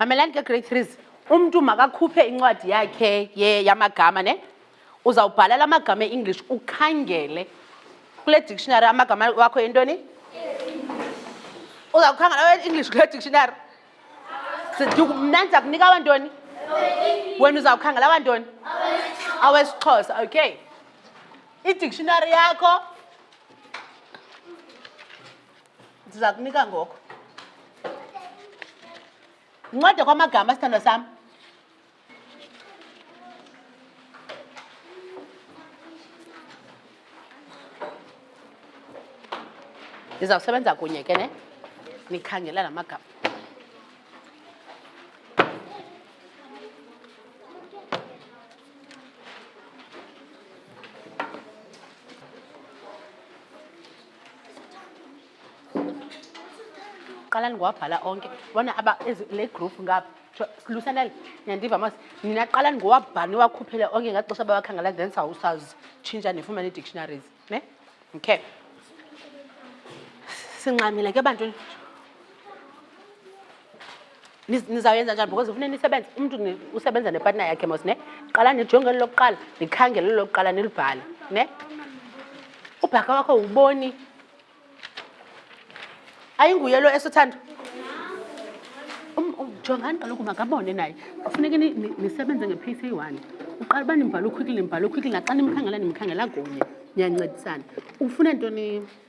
mamelani ke grade threes umntu makakhuphe incwadi yakhe ye yamagama ne uzawubhala la magama e-english ukhangele kule dictionary amagama wakho yintoni uza kukhangela english kule dictionary mna ndiza kunika abantoni wena uza kukhangela abantoni awesixhosa okay idictionary yakho ndiza kunika ngoko ncede kwamagama sithandwa sam ndizawusebenza kunye ke ne nikhangela la magama qala ndingowabhala onke bona aba le group ngapha lusanele niyandiva mas nina qala ndingowabhala niwakhuphele onke ngaxesha bawakhangela then sawusazi tshintsha nifumane ii-dictionaries ne okay sincamile ke bantwini nizawuyenza njani because ufune nisebenze umntu usebenza nepatna yakhe mos ne qala nijonge eli lokuqala nikhangele eli lokuqala nilibhale ne ubhaka wakho wuboni ayinguye lo esothando um, um, jongani kaloku makabone naye kufuneke nisebenze nge-p c one uqala uba nimbhale ukhwikile nimbhale ukhwikile naxa nimkhangela nimkhangela kunye niyancedisana ufune ntoni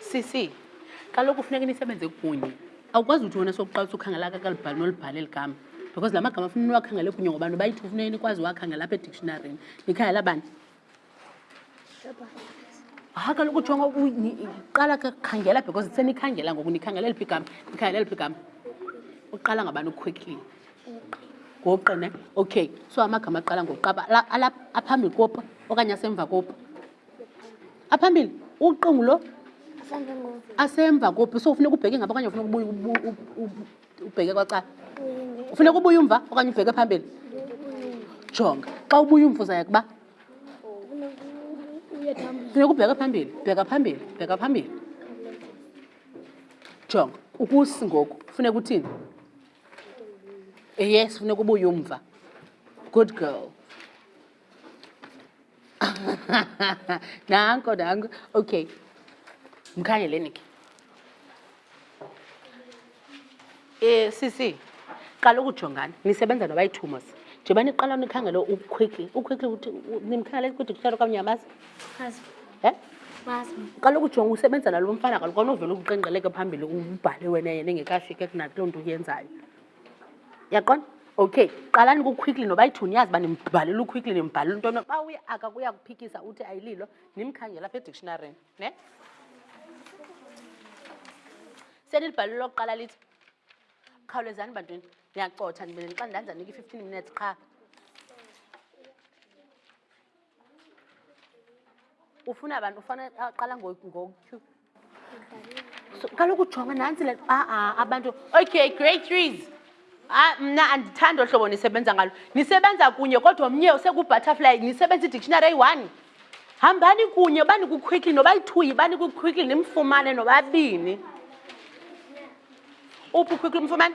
sisi kaloku funeka nisebenze kunye awukwazi ukuthi wena sokuqala usukhangela kakalibhali nolibhali eli gama because la magama funa niwakhangele kunye ngoba nobayithi ufuneke nikwazi uwakhangela apha edictionarini nikhangela bani ha ah, kaloku jonga qala kakhangela because senikhangela ngoku nikhangela eliphi igama nikhangela eliphi igama uqala ngabani uquickly ngoqine okay so amagama aqala ngokuqaba aphambili kopa okanye asemva kopa aphambili uqungu lo asemva kuphi so ufuneka ubheke ngaba okanye ufuneka ubuye ubheke kwacala ufuneka ubuye umva okanye ubheke phambili jonga xa ubuye umva uzaya kuba funeka ubheke phambili bheka phambili bheka phambili jonga ukusi ngoku funeka uthini yes funeka ubuye umva good girl nanko nanko okay mkhangeleni ke eh sisi qala ukujongana nisebenza nobayithumos njengoba niqala nikhangele uquickly uquickly ukuthi nimkhangele ukuthi kuhlala okanye uyamazi um qala ukujonga usebenza nalo mfana kaloku onovela ukuqenqeleke phambili ubhale wena yena engekafike kunakuloo nto uyenzayo yaqona okay qalani kuquickly noba ithuni yazi uba nimbhalele uquickly nimbhalele into no xa uye aka kuya kuphikisa uthi ayililo nimkhangela apha edictionarini ne senilibhalele lokuqala lithi khawulezani bantwini ndiyacotha ndibele xa ndanzanika i-fifteen minutes qha ufuna abantu ufana aqala ngotyhu kaloku jonga nantsi le aa ah, ah, abantu okay great trees Ah, mna andithandi ohlobo nisebenza ngalo nisebenza kunye kodwa omnye usekubutterfly nisebenza idictionary eyi-one hambani kunye bani kuquickly nobayi-twoyi bani kuquickly nimfumane nobabini uphi uquickly umfumane